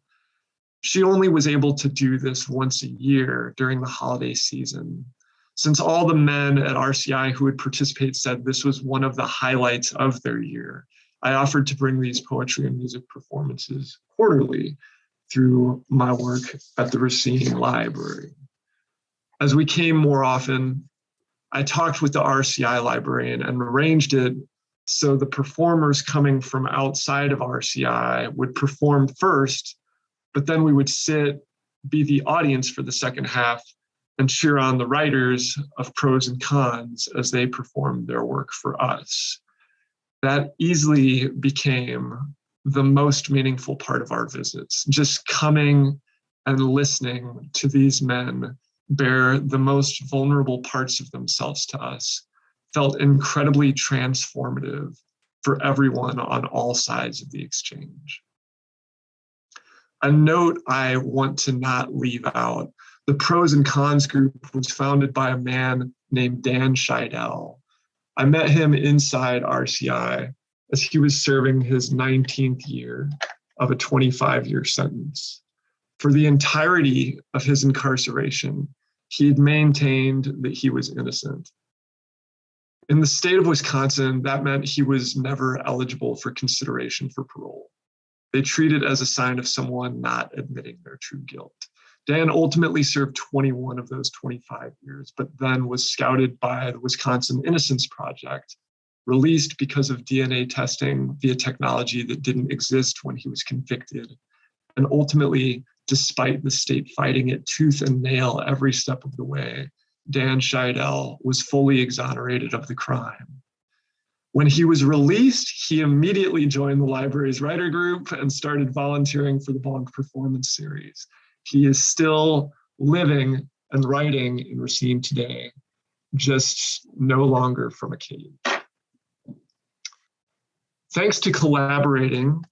She only was able to do this once a year during the holiday season since all the men at RCI who would participate said this was one of the highlights of their year, I offered to bring these poetry and music performances quarterly through my work at the Racine Library. As we came more often, I talked with the RCI librarian and arranged it so the performers coming from outside of RCI would perform first, but then we would sit, be the audience for the second half, and cheer on the writers of prose and cons as they performed their work for us. That easily became the most meaningful part of our visits, just coming and listening to these men bear the most vulnerable parts of themselves to us felt incredibly transformative for everyone on all sides of the exchange. A note I want to not leave out the prose and cons group was founded by a man named Dan Scheidel. I met him inside RCI as he was serving his 19th year of a 25 year sentence. For the entirety of his incarceration, he had maintained that he was innocent. In the state of Wisconsin, that meant he was never eligible for consideration for parole. They treat it as a sign of someone not admitting their true guilt. Dan ultimately served 21 of those 25 years, but then was scouted by the Wisconsin Innocence Project, released because of DNA testing via technology that didn't exist when he was convicted. And ultimately, despite the state fighting it tooth and nail every step of the way, Dan Scheidel was fully exonerated of the crime. When he was released, he immediately joined the library's writer group and started volunteering for the Bonk Performance Series. He is still living and writing in Racine today, just no longer from a cage. Thanks to collaborating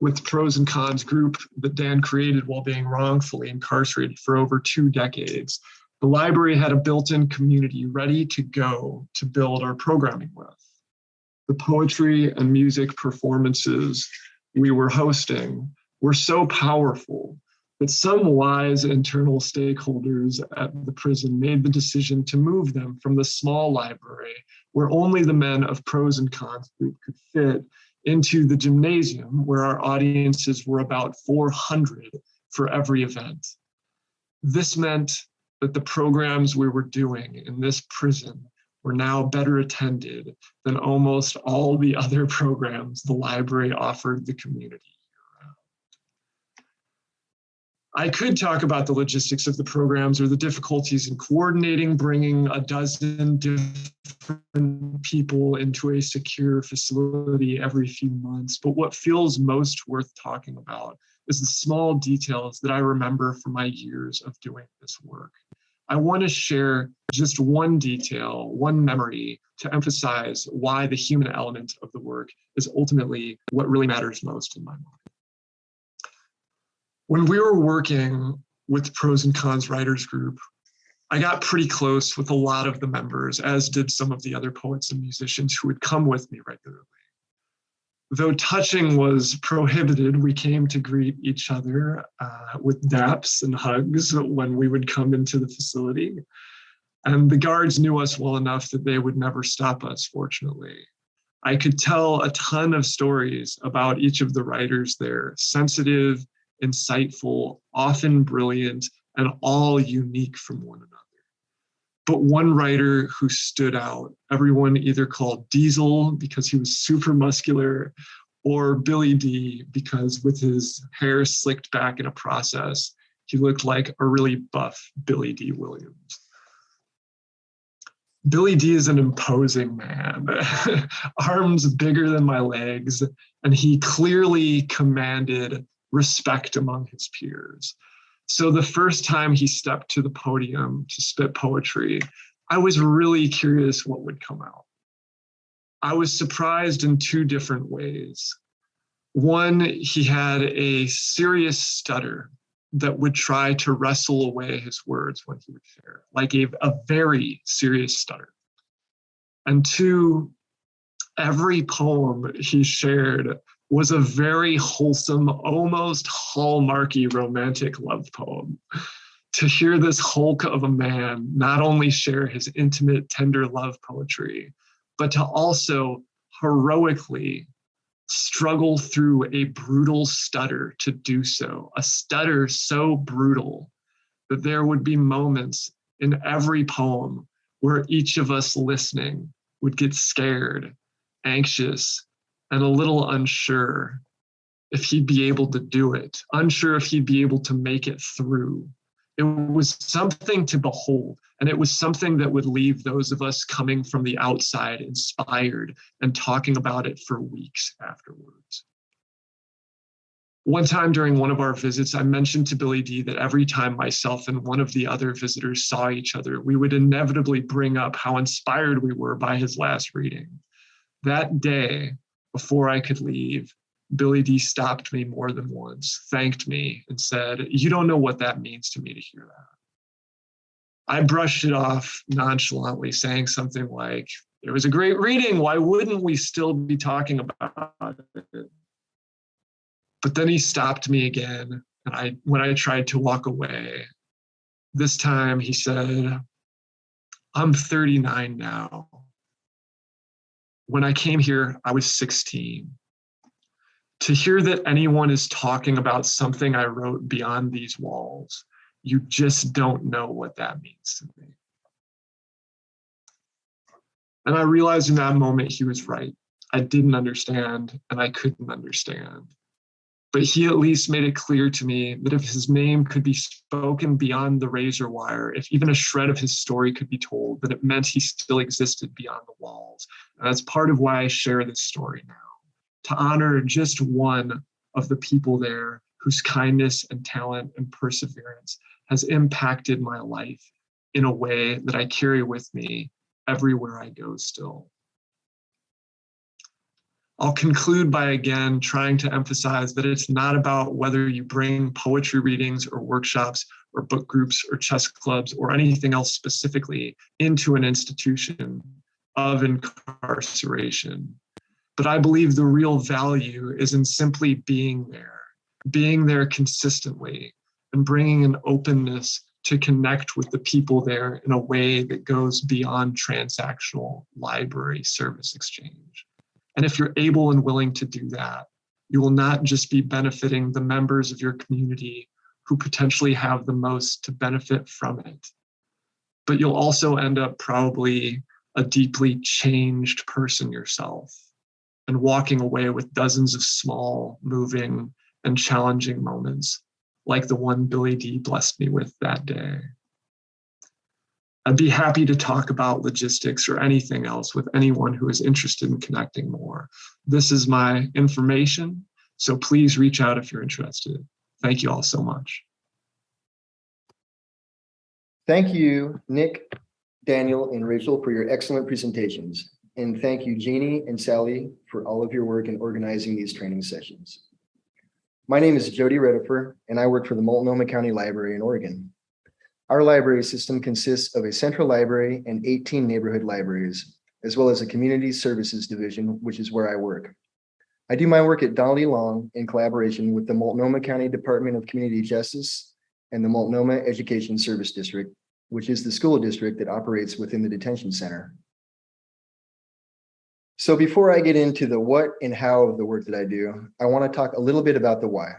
with prose and cons group that Dan created while being wrongfully incarcerated for over two decades, the library had a built-in community ready to go to build our programming with. the poetry and music performances we were hosting were so powerful that some wise internal stakeholders at the prison made the decision to move them from the small library where only the men of prose and cons group could fit into the gymnasium where our audiences were about 400 for every event. This meant that the programs we were doing in this prison were now better attended than almost all the other programs the library offered the community. I could talk about the logistics of the programs or the difficulties in coordinating bringing a dozen different people into a secure facility every few months. But what feels most worth talking about is the small details that I remember from my years of doing this work. I want to share just one detail, one memory to emphasize why the human element of the work is ultimately what really matters most in my mind. When we were working with Prose and Cons Writers Group, I got pretty close with a lot of the members, as did some of the other poets and musicians who would come with me regularly. Though touching was prohibited, we came to greet each other uh, with daps and hugs when we would come into the facility. And the guards knew us well enough that they would never stop us, fortunately. I could tell a ton of stories about each of the writers there, sensitive, insightful, often brilliant, and all unique from one another. But one writer who stood out, everyone either called Diesel because he was super muscular, or Billy D because with his hair slicked back in a process, he looked like a really buff Billy Dee Williams. Billy D is an imposing man, arms bigger than my legs, and he clearly commanded respect among his peers. So the first time he stepped to the podium to spit poetry, I was really curious what would come out. I was surprised in two different ways. One, he had a serious stutter that would try to wrestle away his words when he would share, like a, a very serious stutter. And two, every poem he shared was a very wholesome, almost hallmarky romantic love poem. To hear this hulk of a man not only share his intimate, tender love poetry, but to also heroically struggle through a brutal stutter to do so, a stutter so brutal that there would be moments in every poem where each of us listening would get scared, anxious, and a little unsure if he'd be able to do it, unsure if he'd be able to make it through. It was something to behold, and it was something that would leave those of us coming from the outside inspired and talking about it for weeks afterwards. One time during one of our visits, I mentioned to Billy D that every time myself and one of the other visitors saw each other, we would inevitably bring up how inspired we were by his last reading. That day, before I could leave, Billy D stopped me more than once, thanked me, and said, You don't know what that means to me to hear that. I brushed it off nonchalantly, saying something like, It was a great reading. Why wouldn't we still be talking about it? But then he stopped me again. And I, when I tried to walk away, this time he said, I'm 39 now when I came here, I was 16. To hear that anyone is talking about something I wrote beyond these walls, you just don't know what that means to me. And I realized in that moment he was right. I didn't understand and I couldn't understand. But he at least made it clear to me that if his name could be spoken beyond the razor wire, if even a shred of his story could be told, that it meant he still existed beyond the walls and that's part of why I share this story now to honor just one of the people there whose kindness and talent and perseverance has impacted my life in a way that I carry with me everywhere I go still. I'll conclude by again trying to emphasize that it's not about whether you bring poetry readings or workshops or book groups or chess clubs or anything else specifically into an institution of incarceration. But I believe the real value is in simply being there, being there consistently, and bringing an openness to connect with the people there in a way that goes beyond transactional library service exchange. And if you're able and willing to do that, you will not just be benefiting the members of your community who potentially have the most to benefit from it, but you'll also end up probably a deeply changed person yourself and walking away with dozens of small, moving, and challenging moments like the one Billy D blessed me with that day. I'd be happy to talk about logistics or anything else with anyone who is interested in connecting more. This is my information, so please reach out if you're interested. Thank you all so much. Thank you, Nick, Daniel, and Rachel for your excellent presentations. And thank you, Jeannie and Sally, for all of your work in organizing these training sessions. My name is Jody Redifer, and I work for the Multnomah County Library in Oregon. Our library system consists of a central library and 18 neighborhood libraries, as well as a community services division, which is where I work. I do my work at Donnelly Long in collaboration with the Multnomah County Department of Community Justice and the Multnomah Education Service District, which is the school district that operates within the detention center. So before I get into the what and how of the work that I do, I want to talk a little bit about the why.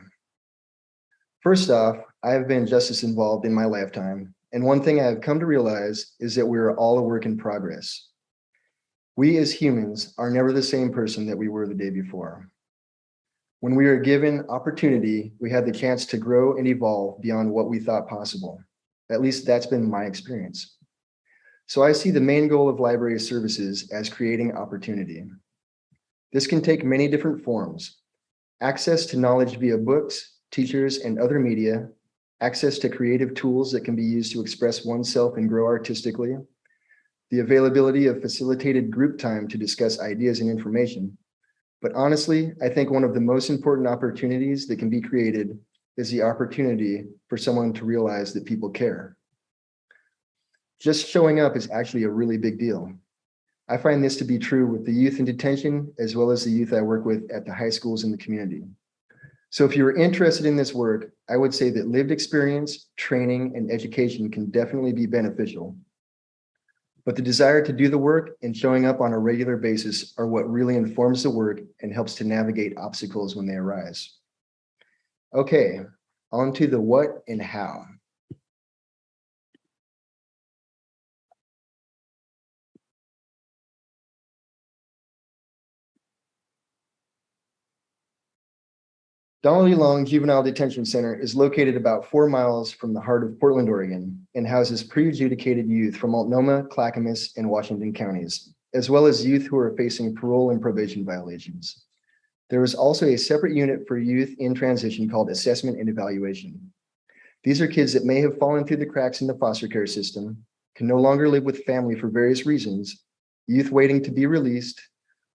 First off, I have been justice involved in my lifetime, and one thing I have come to realize is that we are all a work in progress. We as humans are never the same person that we were the day before. When we are given opportunity, we have the chance to grow and evolve beyond what we thought possible. At least that's been my experience. So I see the main goal of library services as creating opportunity. This can take many different forms. Access to knowledge via books, teachers, and other media, access to creative tools that can be used to express oneself and grow artistically, the availability of facilitated group time to discuss ideas and information. But honestly, I think one of the most important opportunities that can be created is the opportunity for someone to realize that people care. Just showing up is actually a really big deal. I find this to be true with the youth in detention, as well as the youth I work with at the high schools in the community. So if you're interested in this work, I would say that lived experience, training, and education can definitely be beneficial. But the desire to do the work and showing up on a regular basis are what really informs the work and helps to navigate obstacles when they arise. Okay, on to the what and how. Donnelly Long Juvenile Detention Center is located about four miles from the heart of Portland, Oregon, and houses pre-adjudicated youth from Multnomah, Clackamas, and Washington counties, as well as youth who are facing parole and probation violations. There is also a separate unit for youth in transition called Assessment and Evaluation. These are kids that may have fallen through the cracks in the foster care system, can no longer live with family for various reasons, youth waiting to be released,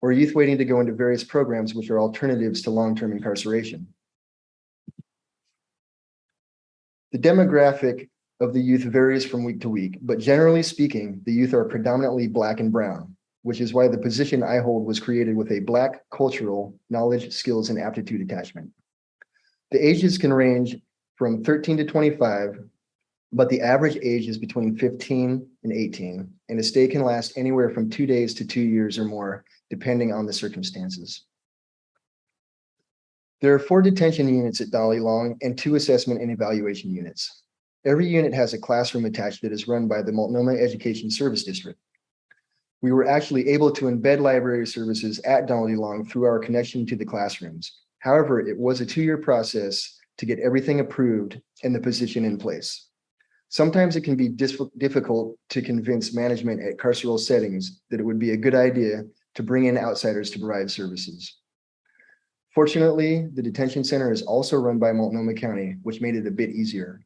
or youth waiting to go into various programs which are alternatives to long-term incarceration. The demographic of the youth varies from week to week, but generally speaking, the youth are predominantly Black and Brown, which is why the position I hold was created with a Black cultural knowledge, skills, and aptitude attachment. The ages can range from 13 to 25, but the average age is between 15 and 18, and a stay can last anywhere from two days to two years or more, depending on the circumstances. There are four detention units at Dolly Long and two assessment and evaluation units. Every unit has a classroom attached that is run by the Multnomah Education Service District. We were actually able to embed library services at Dolly Long through our connection to the classrooms. However, it was a two-year process to get everything approved and the position in place. Sometimes it can be difficult to convince management at carceral settings that it would be a good idea to bring in outsiders to provide services. Fortunately, the detention center is also run by Multnomah County, which made it a bit easier.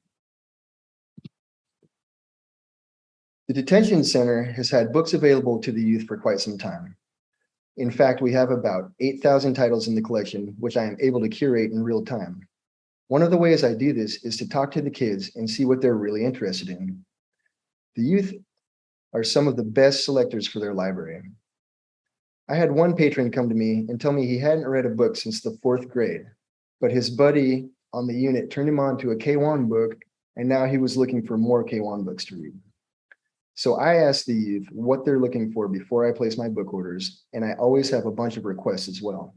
The detention center has had books available to the youth for quite some time. In fact, we have about 8,000 titles in the collection, which I am able to curate in real time. One of the ways I do this is to talk to the kids and see what they're really interested in. The youth are some of the best selectors for their library. I had one patron come to me and tell me he hadn't read a book since the fourth grade, but his buddy on the unit turned him on to a K'wan book, and now he was looking for more K'wan books to read. So I asked the youth what they're looking for before I place my book orders, and I always have a bunch of requests as well.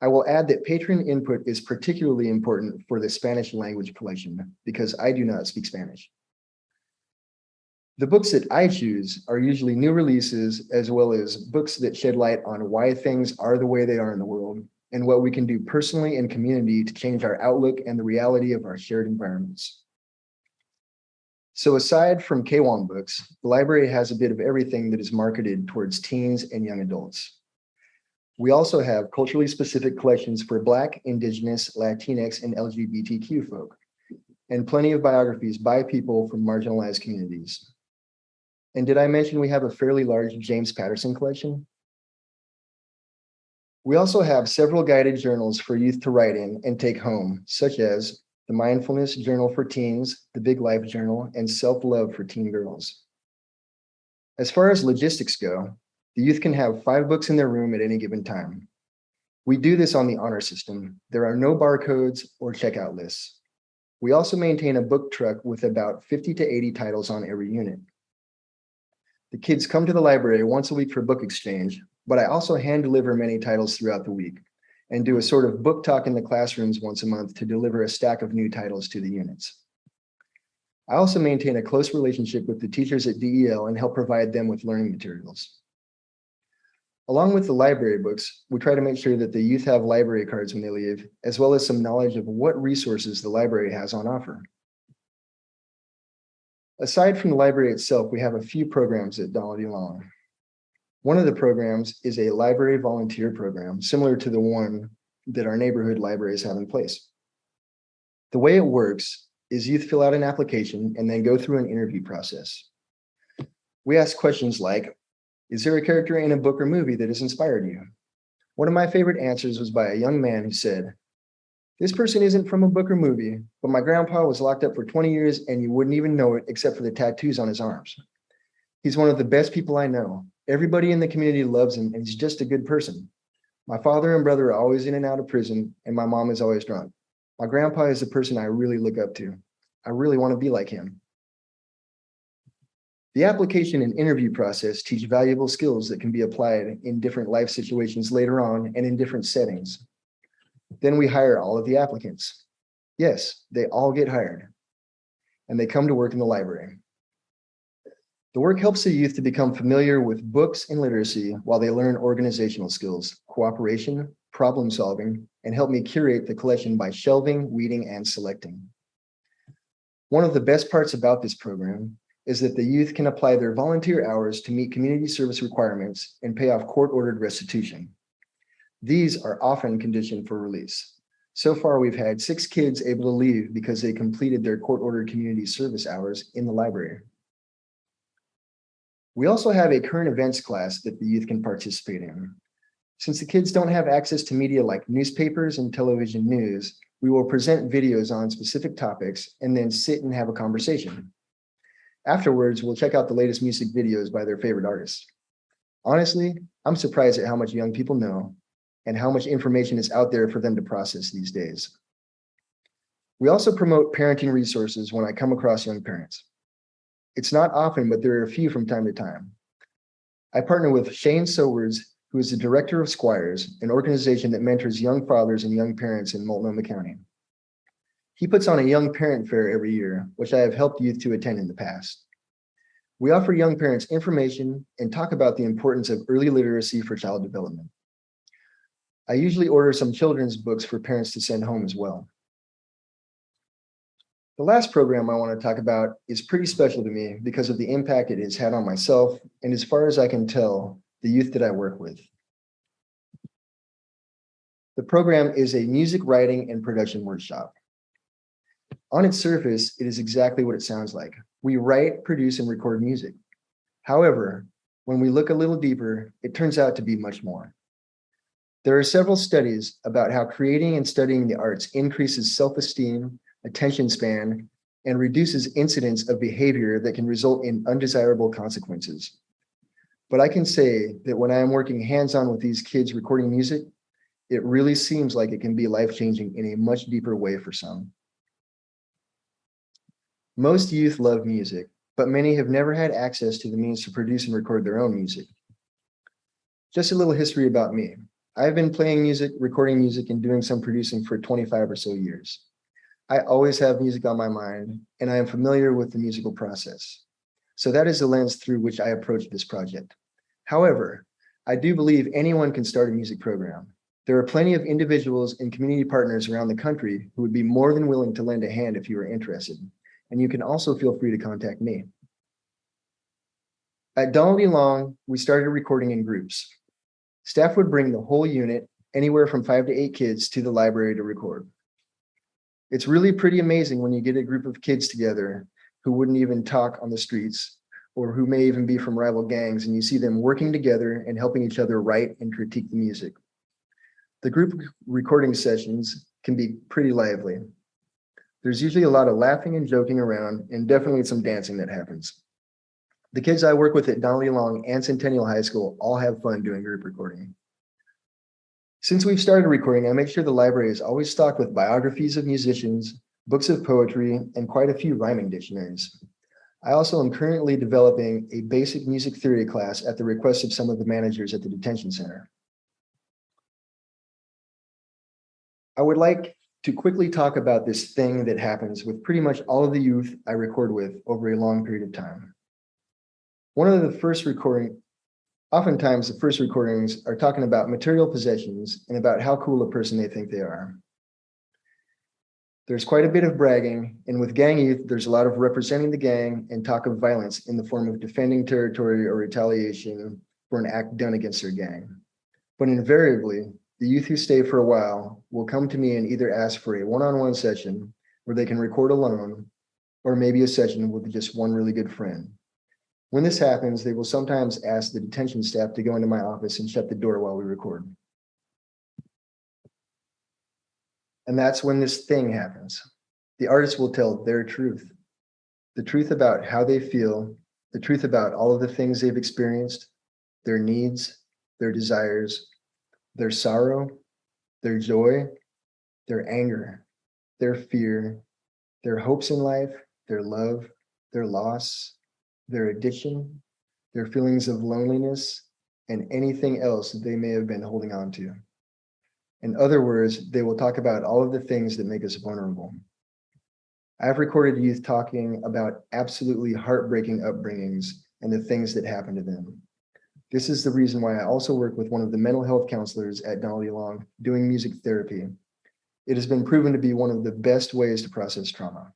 I will add that patron input is particularly important for the Spanish language collection because I do not speak Spanish. The books that I choose are usually new releases as well as books that shed light on why things are the way they are in the world and what we can do personally and community to change our outlook and the reality of our shared environments. So aside from K'wan books, the library has a bit of everything that is marketed towards teens and young adults. We also have culturally specific collections for Black, Indigenous, Latinx, and LGBTQ folk, and plenty of biographies by people from marginalized communities. And did I mention we have a fairly large James Patterson collection? We also have several guided journals for youth to write in and take home, such as the Mindfulness Journal for Teens, the Big Life Journal, and Self-Love for Teen Girls. As far as logistics go, the youth can have five books in their room at any given time. We do this on the honor system. There are no barcodes or checkout lists. We also maintain a book truck with about 50 to 80 titles on every unit. The kids come to the library once a week for book exchange, but I also hand deliver many titles throughout the week and do a sort of book talk in the classrooms once a month to deliver a stack of new titles to the units. I also maintain a close relationship with the teachers at DEL and help provide them with learning materials. Along with the library books, we try to make sure that the youth have library cards when they leave, as well as some knowledge of what resources the library has on offer. Aside from the library itself, we have a few programs at E. Long. One of the programs is a library volunteer program, similar to the one that our neighborhood libraries have in place. The way it works is youth fill out an application and then go through an interview process. We ask questions like, is there a character in a book or movie that has inspired you? One of my favorite answers was by a young man who said, this person isn't from a book or movie, but my grandpa was locked up for 20 years and you wouldn't even know it except for the tattoos on his arms. He's one of the best people I know. Everybody in the community loves him and he's just a good person. My father and brother are always in and out of prison and my mom is always drunk. My grandpa is the person I really look up to. I really want to be like him. The application and interview process teach valuable skills that can be applied in different life situations later on and in different settings. Then we hire all of the applicants. Yes, they all get hired and they come to work in the library. The work helps the youth to become familiar with books and literacy while they learn organizational skills, cooperation, problem solving, and help me curate the collection by shelving, weeding, and selecting. One of the best parts about this program is that the youth can apply their volunteer hours to meet community service requirements and pay off court-ordered restitution. These are often conditioned for release. So far, we've had six kids able to leave because they completed their court-ordered community service hours in the library. We also have a current events class that the youth can participate in. Since the kids don't have access to media like newspapers and television news, we will present videos on specific topics and then sit and have a conversation. Afterwards, we'll check out the latest music videos by their favorite artists. Honestly, I'm surprised at how much young people know and how much information is out there for them to process these days. We also promote parenting resources when I come across young parents. It's not often, but there are a few from time to time. I partner with Shane Sowards, who is the director of Squires, an organization that mentors young fathers and young parents in Multnomah County. He puts on a young parent fair every year, which I have helped youth to attend in the past. We offer young parents information and talk about the importance of early literacy for child development. I usually order some children's books for parents to send home as well. The last program I want to talk about is pretty special to me because of the impact it has had on myself and as far as I can tell, the youth that I work with. The program is a music writing and production workshop. On its surface, it is exactly what it sounds like. We write, produce, and record music. However, when we look a little deeper, it turns out to be much more. There are several studies about how creating and studying the arts increases self-esteem, attention span, and reduces incidence of behavior that can result in undesirable consequences. But I can say that when I am working hands-on with these kids recording music, it really seems like it can be life-changing in a much deeper way for some. Most youth love music, but many have never had access to the means to produce and record their own music. Just a little history about me. I've been playing music, recording music, and doing some producing for 25 or so years. I always have music on my mind, and I am familiar with the musical process. So that is the lens through which I approach this project. However, I do believe anyone can start a music program. There are plenty of individuals and community partners around the country who would be more than willing to lend a hand if you are interested. And you can also feel free to contact me. At Donnelly Long, we started recording in groups. Staff would bring the whole unit, anywhere from five to eight kids, to the library to record. It's really pretty amazing when you get a group of kids together who wouldn't even talk on the streets or who may even be from rival gangs and you see them working together and helping each other write and critique the music. The group recording sessions can be pretty lively. There's usually a lot of laughing and joking around and definitely some dancing that happens. The kids I work with at Donnelly Long and Centennial High School all have fun doing group recording. Since we've started recording, I make sure the library is always stocked with biographies of musicians, books of poetry, and quite a few rhyming dictionaries. I also am currently developing a basic music theory class at the request of some of the managers at the detention center. I would like to quickly talk about this thing that happens with pretty much all of the youth I record with over a long period of time. One of the first recording, oftentimes the first recordings are talking about material possessions and about how cool a person they think they are. There's quite a bit of bragging, and with gang youth, there's a lot of representing the gang and talk of violence in the form of defending territory or retaliation for an act done against their gang. But invariably, the youth who stay for a while will come to me and either ask for a one-on-one session where they can record alone, or maybe a session with just one really good friend. When this happens, they will sometimes ask the detention staff to go into my office and shut the door while we record. And that's when this thing happens. The artist will tell their truth, the truth about how they feel, the truth about all of the things they've experienced, their needs, their desires, their sorrow, their joy, their anger, their fear, their hopes in life, their love, their loss, their addiction, their feelings of loneliness, and anything else that they may have been holding on to. In other words, they will talk about all of the things that make us vulnerable. I've recorded youth talking about absolutely heartbreaking upbringings and the things that happened to them. This is the reason why I also work with one of the mental health counselors at Donnelly Long doing music therapy. It has been proven to be one of the best ways to process trauma.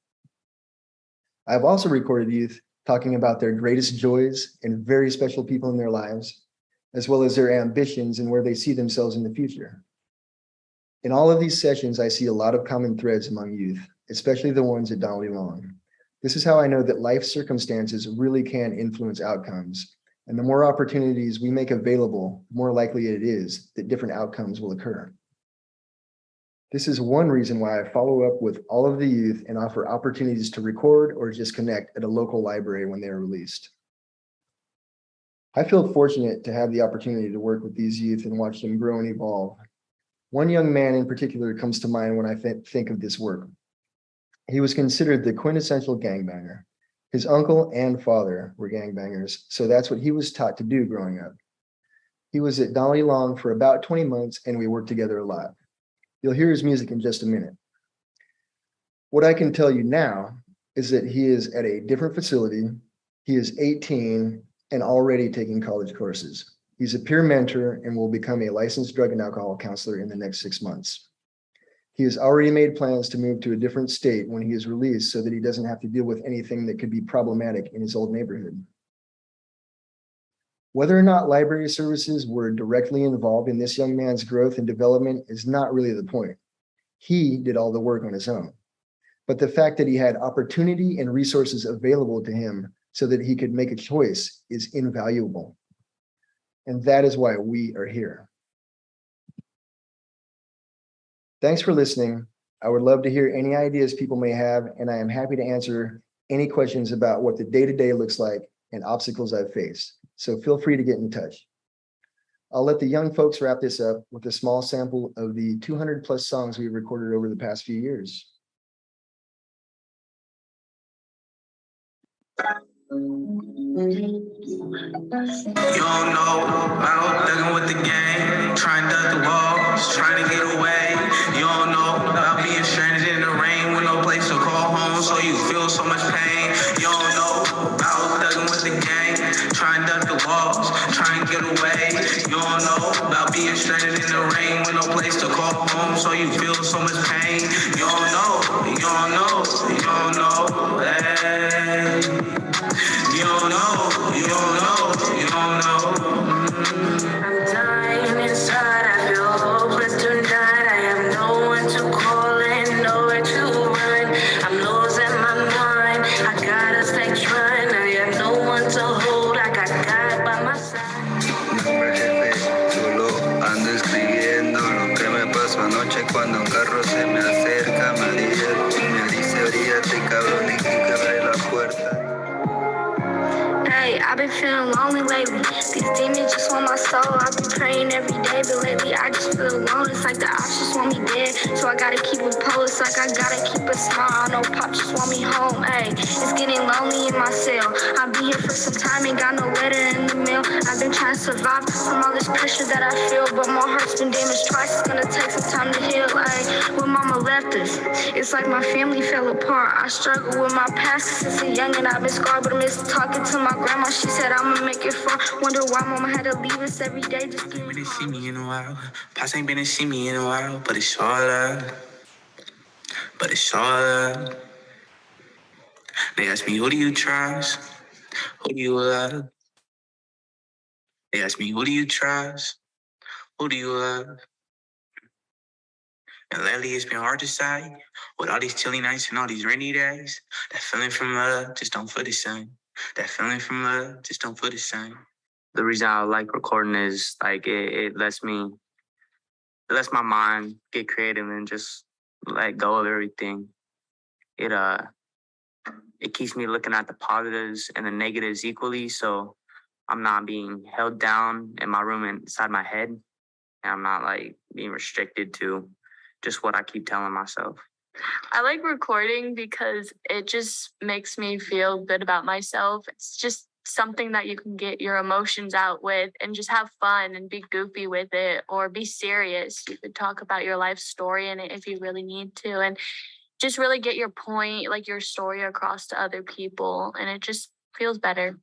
I've also recorded youth talking about their greatest joys and very special people in their lives, as well as their ambitions and where they see themselves in the future. In all of these sessions, I see a lot of common threads among youth, especially the ones at Donnelly Long. This is how I know that life circumstances really can influence outcomes. And the more opportunities we make available, the more likely it is that different outcomes will occur. This is one reason why I follow up with all of the youth and offer opportunities to record or just connect at a local library when they are released. I feel fortunate to have the opportunity to work with these youth and watch them grow and evolve. One young man in particular comes to mind when I th think of this work. He was considered the quintessential gangbanger. His uncle and father were gangbangers, so that's what he was taught to do growing up. He was at Dolly Long for about 20 months and we worked together a lot. You'll hear his music in just a minute. What I can tell you now is that he is at a different facility. He is 18 and already taking college courses. He's a peer mentor and will become a licensed drug and alcohol counselor in the next six months. He has already made plans to move to a different state when he is released so that he doesn't have to deal with anything that could be problematic in his old neighborhood. Whether or not library services were directly involved in this young man's growth and development is not really the point. He did all the work on his own. But the fact that he had opportunity and resources available to him so that he could make a choice is invaluable. And that is why we are here. Thanks for listening. I would love to hear any ideas people may have, and I am happy to answer any questions about what the day-to-day -day looks like and obstacles I've faced. So feel free to get in touch. I'll let the young folks wrap this up with a small sample of the 200 plus songs we've recorded over the past few years. You don't know with the gang, trying to duck the walls, trying to get away. You don't know about being stranded in the rain with no place to call home, so you feel so much pain. Walls, trying to get away. You don't know about being stranded in the rain with no place to call home, so you feel so much pain. You don't know, you don't know, you don't know. Hey. You don't know, you don't know, you don't know. Mm. Cuando un carro se me acerca, dice, me dice oríate cabrón y que abre la puerta. Hey, I've been feeling lonely lately. These demons just want my soul. I've been praying every day, but lately I just feel alone. It's like the ops just want me dead. So I gotta keep a pulse, like I gotta keep a smile. I know pop just want me home. Hey, it's getting lonely in my cell. I'll be here for some time, ain't got no letter in the mail. I've been trying to survive from all this pressure that I feel, but my heart's been damaged twice. It's gonna take some time to heal. Hey, when mama left us, it's like my family fell apart. I struggle with my past since a young and I've been scarred, but I miss talking to my grandma. She said I'ma make it far. Wonder why mama had to leave us every day. Just give Ain't me to see in a while. Pops ain't been to see me in a while, but it's all. But it's all. They ask me, who do you trust? Who do you love? They ask me, who do you trust? Who do you love? And lately it's been hard to decide. With all these chilly nights and all these rainy days, that feeling from love just don't feel the same. That feeling from love just don't feel the same. The reason I like recording is like it, it lets me it lets my mind get creative and just let go of everything. It uh it keeps me looking at the positives and the negatives equally so I'm not being held down in my room inside my head. And I'm not like being restricted to just what I keep telling myself. I like recording because it just makes me feel good about myself. It's just something that you can get your emotions out with and just have fun and be goofy with it or be serious. You could talk about your life story in it if you really need to and just really get your point, like your story across to other people. And it just feels better.